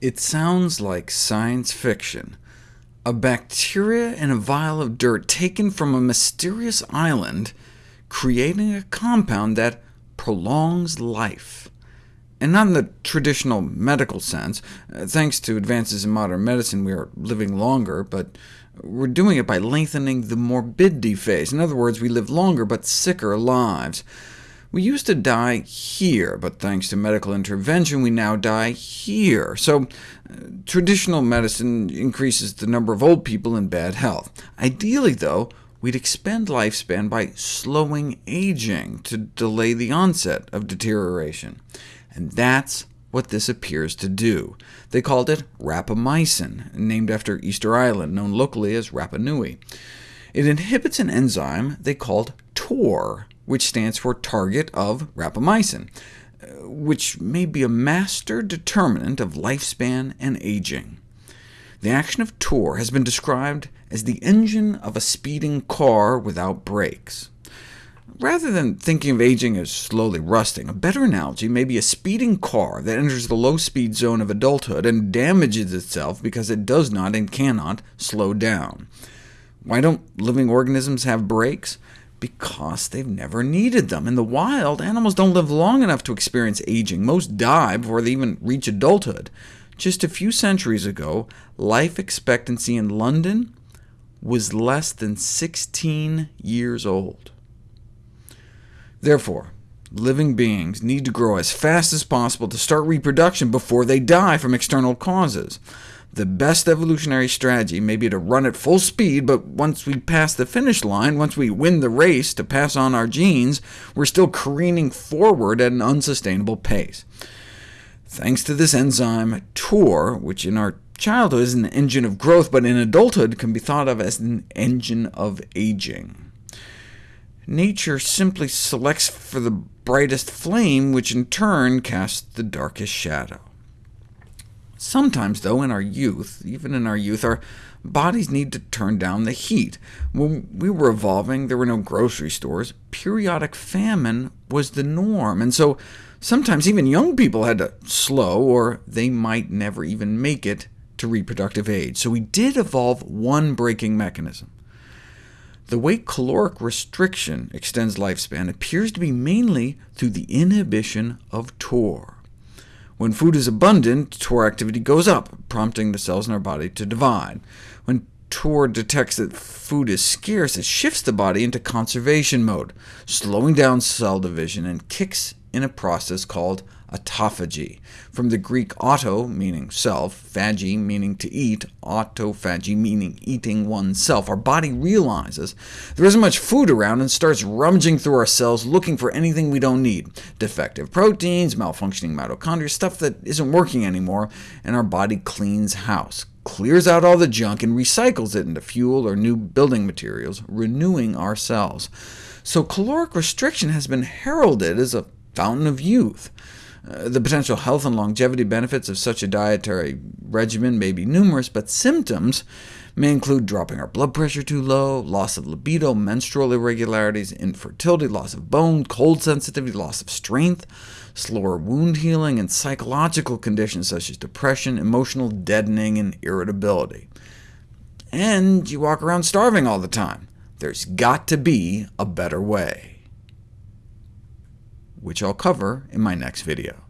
It sounds like science fiction. A bacteria in a vial of dirt taken from a mysterious island, creating a compound that prolongs life. And not in the traditional medical sense. Uh, thanks to advances in modern medicine, we are living longer, but we're doing it by lengthening the morbidity phase. In other words, we live longer but sicker lives. We used to die here, but thanks to medical intervention, we now die here. So uh, traditional medicine increases the number of old people in bad health. Ideally, though, we'd expand lifespan by slowing aging to delay the onset of deterioration. And that's what this appears to do. They called it rapamycin, named after Easter Island, known locally as Rapa Nui. It inhibits an enzyme they called TOR, which stands for target of rapamycin, uh, which may be a master determinant of lifespan and aging. The action of TOR has been described as the engine of a speeding car without brakes. Rather than thinking of aging as slowly rusting, a better analogy may be a speeding car that enters the low-speed zone of adulthood and damages itself because it does not and cannot slow down. Why don't living organisms have brakes? Because they've never needed them. In the wild, animals don't live long enough to experience aging. Most die before they even reach adulthood. Just a few centuries ago, life expectancy in London was less than 16 years old. Therefore, living beings need to grow as fast as possible to start reproduction before they die from external causes. The best evolutionary strategy may be to run at full speed, but once we pass the finish line, once we win the race to pass on our genes, we're still careening forward at an unsustainable pace. Thanks to this enzyme TOR, which in our childhood is an engine of growth, but in adulthood can be thought of as an engine of aging. Nature simply selects for the brightest flame, which in turn casts the darkest shadow. Sometimes, though, in our youth, even in our youth, our bodies need to turn down the heat. When we were evolving, there were no grocery stores. Periodic famine was the norm, and so sometimes even young people had to slow, or they might never even make it to reproductive age. So we did evolve one braking mechanism. The way caloric restriction extends lifespan appears to be mainly through the inhibition of TOR. When food is abundant, TOR activity goes up, prompting the cells in our body to divide. When TOR detects that food is scarce, it shifts the body into conservation mode, slowing down cell division, and kicks in a process called autophagy, from the Greek auto, meaning self, phagy, meaning to eat, autophagy, meaning eating oneself. Our body realizes there isn't much food around and starts rummaging through our cells looking for anything we don't need, defective proteins, malfunctioning mitochondria, stuff that isn't working anymore, and our body cleans house, clears out all the junk, and recycles it into fuel or new building materials, renewing our cells. So caloric restriction has been heralded as a fountain of youth. Uh, the potential health and longevity benefits of such a dietary regimen may be numerous, but symptoms may include dropping our blood pressure too low, loss of libido, menstrual irregularities, infertility, loss of bone, cold sensitivity, loss of strength, slower wound healing, and psychological conditions such as depression, emotional deadening, and irritability. And you walk around starving all the time. There's got to be a better way which I'll cover in my next video.